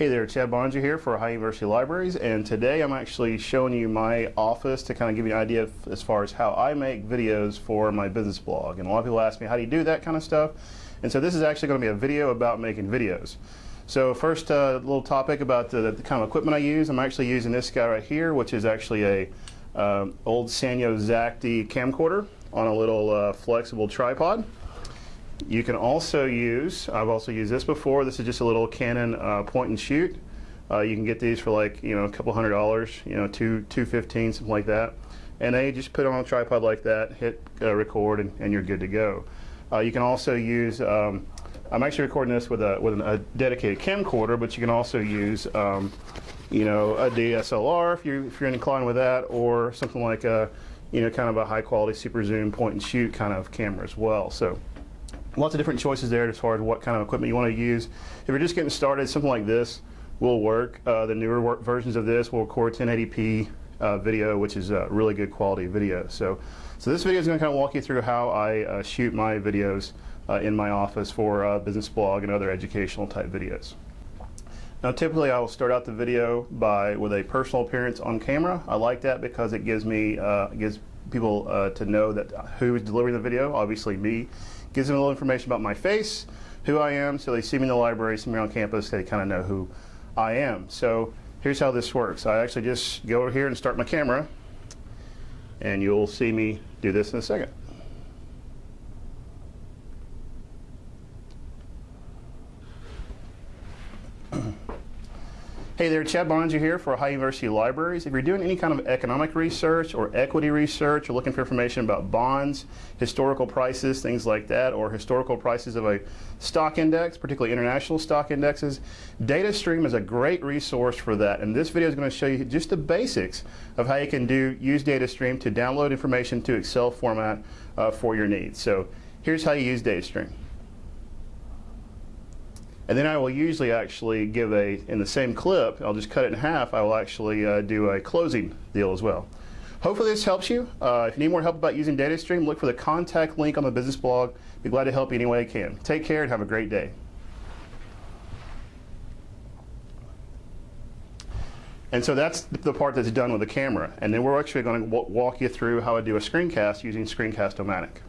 Hey there, Chad Boeninger here for Ohio University Libraries, and today I'm actually showing you my office to kind of give you an idea of, as far as how I make videos for my business blog. And a lot of people ask me, how do you do that kind of stuff? And so this is actually going to be a video about making videos. So first, a uh, little topic about the, the, kind of equipment I use. I'm actually using this guy right here, which is actually a um, old Sanyo Xacti camcorder on a little uh, flexible tripod. You can also use, I've also used this before, this is just a little Canon uh, point and shoot. Uh, you can get these for like, you know, a couple hundred dollars, you know, two, 215, something like that. And they just put it on a tripod like that, hit uh, record, and, and, you're good to go. Uh, you can also use, um, I'm actually recording this with a, with a dedicated camcorder, but you can also use, um, you know, a DSLR if, you, if you're inclined with that, or something like a, you know, kind of a high quality super zoom point and shoot kind of camera as well. So lots of different choices there as far as what kind of equipment you want to use. If you're just getting started, something like this will work. Uh, the newer work versions of this will record 1080p uh, video, which is a really good quality video. So, so this video is going to kind of walk you through how I uh, shoot my videos uh, in my office for uh, business blog and other educational type videos. Now typically I will start out the video by with a personal appearance on camera. I like that because it gives me uh, gives people to know that who is delivering the video, obviously me gives them a little information about my face, who I am, so they see me in the library, see me on campus, they kind of know who I am. So here's how this works. I actually just go over here and start my camera, and you'll see me do this in a second. Hey there, Chad Boeninger here for Ohio University Libraries. If you're doing any kind of economic research or equity research or looking for information about bonds, historical prices, things like that, or historical prices of a stock index, particularly international stock indexes, DataStream is a great resource for that. And this video is going to show you just the basics of how you can do use DataStream to download information to Excel format uh, for your needs. So here's how you use DataStream. And then I will usually actually give a, in the same clip, I'll just cut it in half, I will actually uh, do a closing deal as well. Hopefully this helps you. Uh, if you need more help about using DataStream, look for the contact link on the business blog. Be glad to help you any way I can. Take care and have a great day. And so that's the part that's done with the camera. And then we're actually going to walk you through how I do a screencast using Screencast-O-Matic.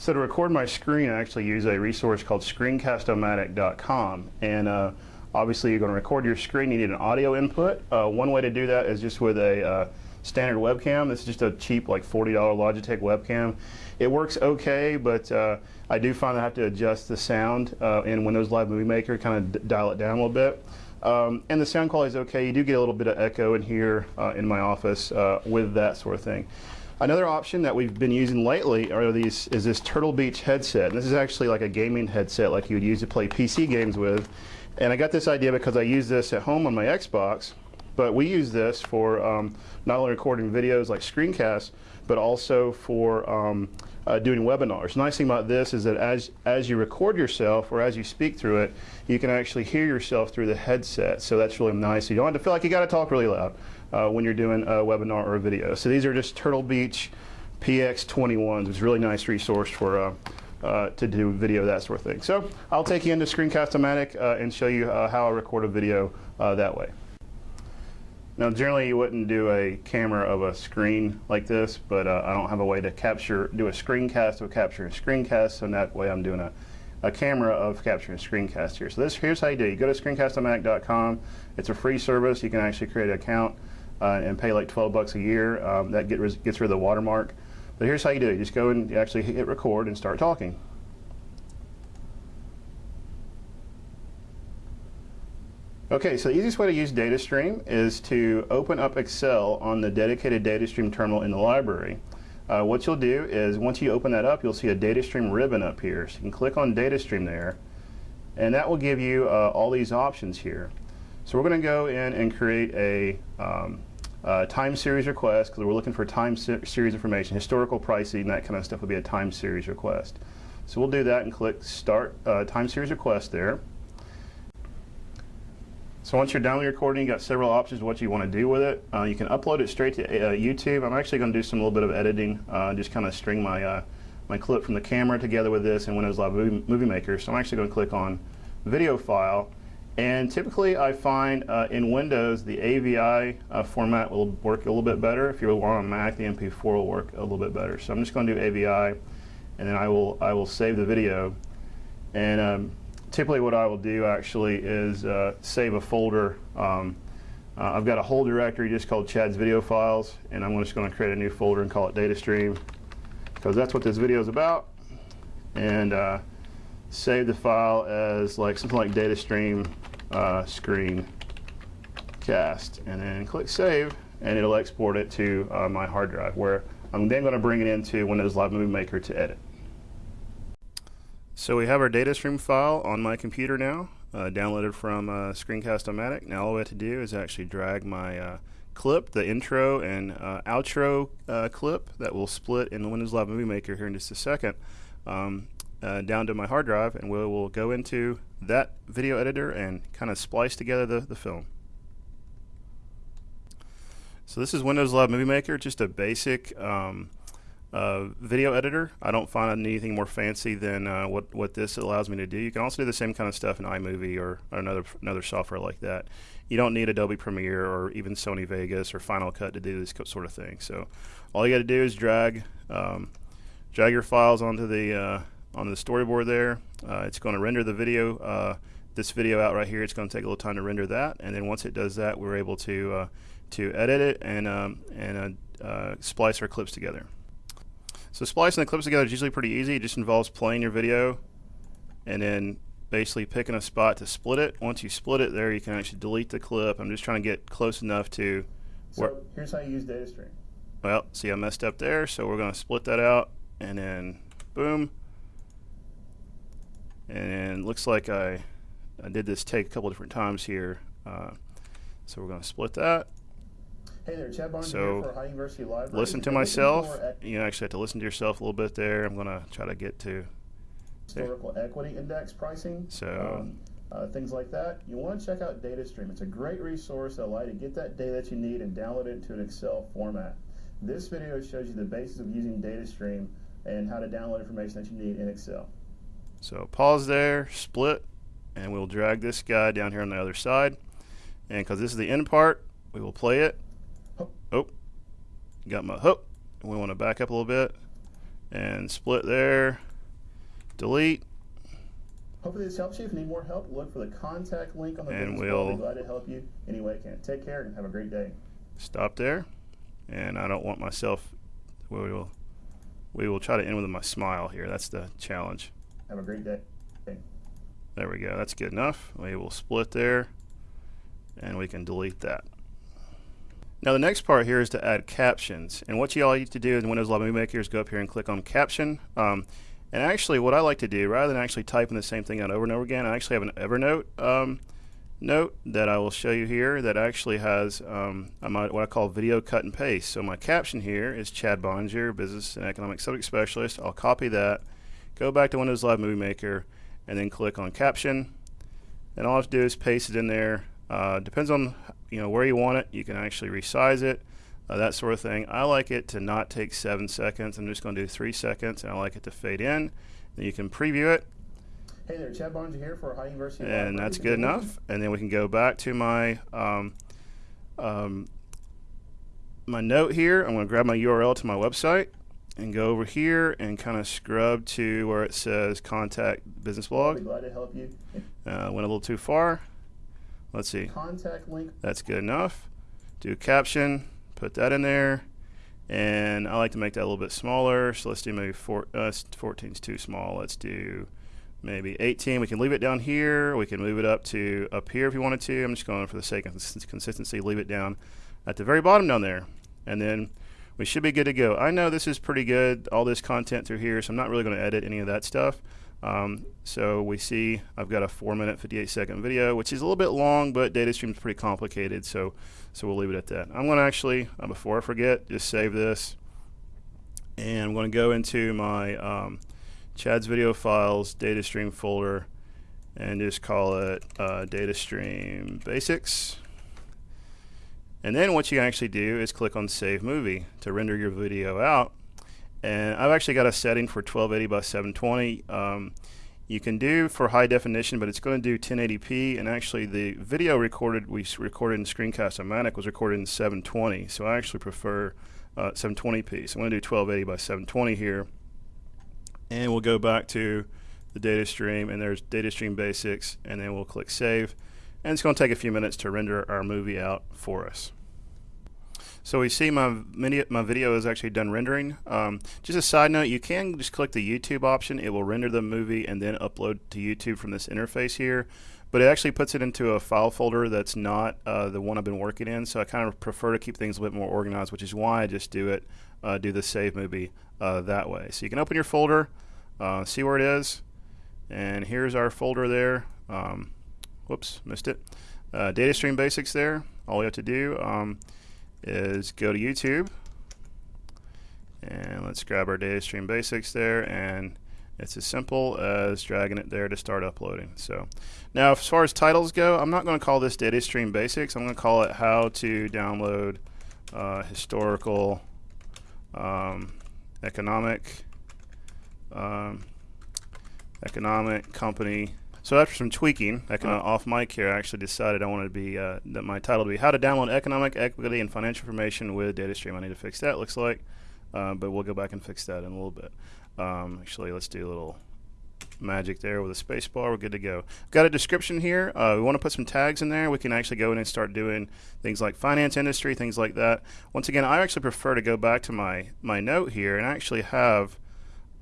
So to record my screen, I actually use a resource called screencastomatic.com. And uh, obviously you're going to record your screen, you need an audio input. Uh, one way to do that is just with a uh, standard webcam. This is just a cheap like $40 Logitech webcam. It works okay, but uh, I do find I have to adjust the sound uh, in Windows Live Movie Maker, kind of dial it down a little bit. Um, and the sound quality is okay. You do get a little bit of echo in here uh, in my office with that sort of thing. Another option that we've been using lately are these is this Turtle Beach headset. And this is actually like a gaming headset like you would use to play PC games with. And I got this idea because I use this at home on my Xbox, but we use this for um, not only recording videos like screencasts, but also for um, uh, doing webinars. The nice thing about this is that as, as you record yourself or as you speak through it, you can actually hear yourself through the headset. So that's really nice. You don't have to feel like you got to talk really loud uh, when you're doing a webinar or a video. So these are just Turtle Beach PX21s. It's a really nice resource for uh, uh, to do video, that sort of thing. So I'll take you into Screencast-O-Matic uh, and show you uh, how I record a video uh, that way. Now generally you wouldn't do a camera of a screen like this, but I don't have a way to capture, do a screencast of capturing a screencast, so that way I'm doing a a camera of capturing a screencast here. So this here's how you do. You go to screencastomatic.com. It's a free service. You can actually create an account uh, and pay like 12 bucks a year. Um, that get gets rid of the watermark. But here's how you do it. You just go and actually hit record and start talking. Okay, so the easiest way to use DataStream is to open up Excel on the dedicated DataStream terminal in the library. Uh, what you'll do is once you open that up, you'll see a DataStream ribbon up here. So you can click on DataStream there, and that will give you uh, all these options here. So we're going to go in and create a um, uh, time series request because we're looking for time se series information, historical pricing, that kind of stuff would be a time series request. So we'll do that and click Start uh, Time Series Request there. So once you're done with your recording, you've got several options what you want to do with it. Uh, you can upload it straight to uh, YouTube. I'm actually going to do some little bit of editing, uh, just kind of string my uh, my clip from the camera together with this in Windows Live Movie Maker. So I'm actually going to click on Video File, And typically I find uh, in Windows the AVI uh, format will work a little bit better. If you're on Mac, the MP4 will work a little bit better. So I'm just going to do AVI and then I will, I will save the video. And um, typically what I will do actually is uh, save a folder. Um, uh, I've got a whole directory just called Chad's Video Files and I'm just going to create a new folder and call it Data Stream because that's what this video is about. And uh, save the file as like something like data stream uh, screen cast and then click save and it'll export it to uh, my hard drive where I'm then going to bring it into Windows Live Movie Maker to edit. So we have our data stream file on my computer now, uh, downloaded from uh, Screencast-O-Matic. Now all we have to do is actually drag my uh, clip, the intro and uh, outro uh, clip that will split in the Windows Live Movie Maker here in just a second, um, uh, down to my hard drive and we will go into that video editor and kind of splice together the, the film. So this is Windows Live Movie Maker, just a basic um, uh, video editor. I don't find anything more fancy than uh, what, what this allows me to do. You can also do the same kind of stuff in iMovie or, or another, another software like that. You don't need Adobe Premiere or even Sony Vegas or Final Cut to do this sort of thing. So all you got to do is drag um, drag your files onto the uh, on the storyboard there. Uh, it's going to render the video, uh, this video out right here. It's going to take a little time to render that, and then once it does that, we're able to uh, to edit it and um, and uh, uh, splice our clips together. So splicing the clips together is usually pretty easy. It just involves playing your video and then basically picking a spot to split it. Once you split it there, you can actually delete the clip. I'm just trying to get close enough to. So here's how you use DataStream. Well, see, I messed up there, so we're going to split that out and then boom and looks like I, I did this take a couple different times here. Uh, so we're going to split that. Hey there, Chad Boeninger so here for Ohio University Library. Listen to myself. You actually have to listen to yourself a little bit there. I'm going to try to get to historical there. equity index pricing. So. Um, uh, things like that. You want to check out DataStream. It's a great resource that allows you to get that data that you need and download it into an Excel format. This video shows you the basis of using DataStream and how to download information that you need in Excel. So pause there, split, and we'll drag this guy down here on the other side. And because this is the end part, we will play it. Oh, got my hook. We want to back up a little bit and split there. Delete. Hopefully this helps you. If you need more help, look for the contact link on the and. We'll be glad to help you any way I can. Take care and have a great day. Stop there. And I don't want myself. We will. We will try to end with my smile here. That's the challenge. Have a great day. There we go. That's good enough. We will split there and we can delete that. Now the next part here is to add captions. And what you all need to do in Windows Live Movie Maker is go up here and click on caption. Um, and actually what I like to do, rather than actually typing the same thing out over and over again, I actually have an Evernote um, note that I will show you here that actually has um, what I call video cut and paste. So my caption here is Chad Boeninger, Business and Economic Subject Specialist. I'll copy that go back to Windows Live Movie Maker and then click on caption and all I have to do is paste it in there uh, depends on you know where you want it you can actually resize it uh, that sort of thing I like it to not take seven seconds I'm just going to do three seconds and I like it to fade in then you can preview it Hey there, Chad Boeninger here for Ohio University. And Library. that's good enough. And then we can go back to my um, um, my note here. I'm going to grab my URL to my website and go over here and kind of scrub to where it says contact business blog. glad to help you. Uh, went a little too far. Let's see. Contact link. That's good enough. Do caption, put that in there. And I like to make that a little bit smaller. So let's do maybe four, uh, 14 is too small. Let's do maybe 18. We can leave it down here. We can move it up to up here if you wanted to. I'm just going for the sake of consistency, leave it down at the very bottom down there. And then we should be good to go. I know this is pretty good, all this content through here, so I'm not really going to edit any of that stuff. Um, so we see I've got a 4 minute 58 second video, which is a little bit long, but data stream is pretty complicated, so so we'll leave it at that. I'm going to actually, uh, before I forget, just save this, and I'm going to go into my um, Chad's video files data stream folder, and just call it uh, DataStream Basics. And then what you actually do is click on Save Movie to render your video out. And I've actually got a setting for 1280 by 720. Um, you can do for high definition, but it's going to do 1080p. And actually, the video recorded we recorded in Screencast-O-Matic was recorded in 720. So I actually prefer uh, 720p. So I'm going to do 1280 by 720 here, and we'll go back to the data stream, and there's data stream basics, and then we'll click save. And it's going to take a few minutes to render our movie out for us. So we see my mini, my video is actually done rendering. Um, just a side note, you can just click the YouTube option. It will render the movie and then upload to YouTube from this interface here. But it actually puts it into a file folder that's not uh, the one I've been working in. So I kind of prefer to keep things a bit more organized, which is why I just do it, uh, do the save movie uh, that way. So you can open your folder, uh, see where it is, and here's our folder there. Um, whoops, missed it. Uh, data stream basics there. All we have to do. Um, is go to YouTube and let's grab our data stream basics there and it's as simple as dragging it there to start uploading. So now as far as titles go, I'm not going to call this data stream basics. I'm going to call it how to download uh, historical um, economic um, economic company so after some tweaking, I can, uh, off mic here, I actually decided I wanted to be uh, that my title to be "How to Download Economic Equity and Financial Information with DataStream." I need to fix that. Looks like, uh, but we'll go back and fix that in a little bit. Um, actually, let's do a little magic there with a space bar. We're good to go. Got a description here. Uh, we want to put some tags in there. We can actually go in and start doing things like finance industry, things like that. Once again, I actually prefer to go back to my my note here and actually have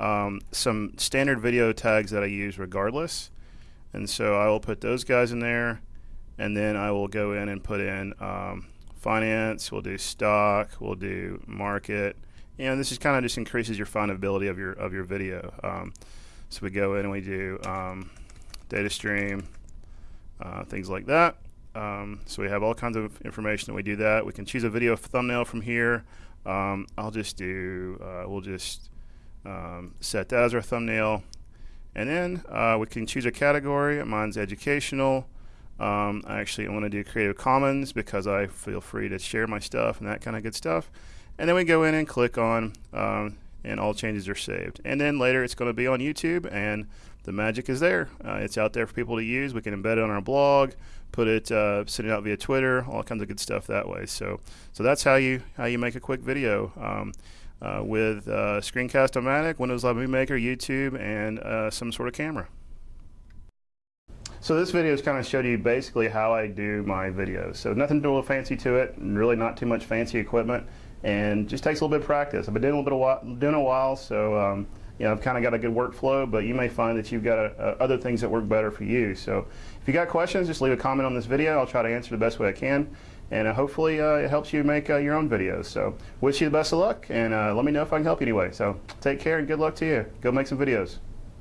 um, some standard video tags that I use regardless. And so I will put those guys in there, and then I will go in and put in um, finance. We'll do stock. We'll do market. And this is kind of just increases your findability of your of your video. Um, so we go in and we do um, data stream, uh, things like that. Um, so we have all kinds of information that we do that. We can choose a video thumbnail from here. Um, I'll just do. Uh, we'll just um, set that as our thumbnail. And then uh, we can choose a category. Mine's educational. Um, I actually want to do Creative Commons because I feel free to share my stuff and that kind of good stuff. And then we go in and click on, um, and all changes are saved. And then later it's going to be on YouTube, and the magic is there. Uh, it's out there for people to use. We can embed it on our blog, put it, uh, send it out via Twitter, all kinds of good stuff that way. So, so that's how you how you make a quick video. Um, uh, with uh, Screencast-O-Matic, Windows Live Movie Maker, YouTube, and uh, some sort of camera. So this video has kind of showed you basically how I do my videos. So nothing real fancy to it, really not too much fancy equipment, and just takes a little bit of practice. I've been doing a little bit of while, doing a while, so um, you know I've kind of got a good workflow. But you may find that you've got a, a, other things that work better for you. So if you got questions, just leave a comment on this video. I'll try to answer the best way I can and uh, hopefully uh, it helps you make uh, your own videos. So wish you the best of luck, and let me know if I can help you anyway. So take care and good luck to you. Go make some videos.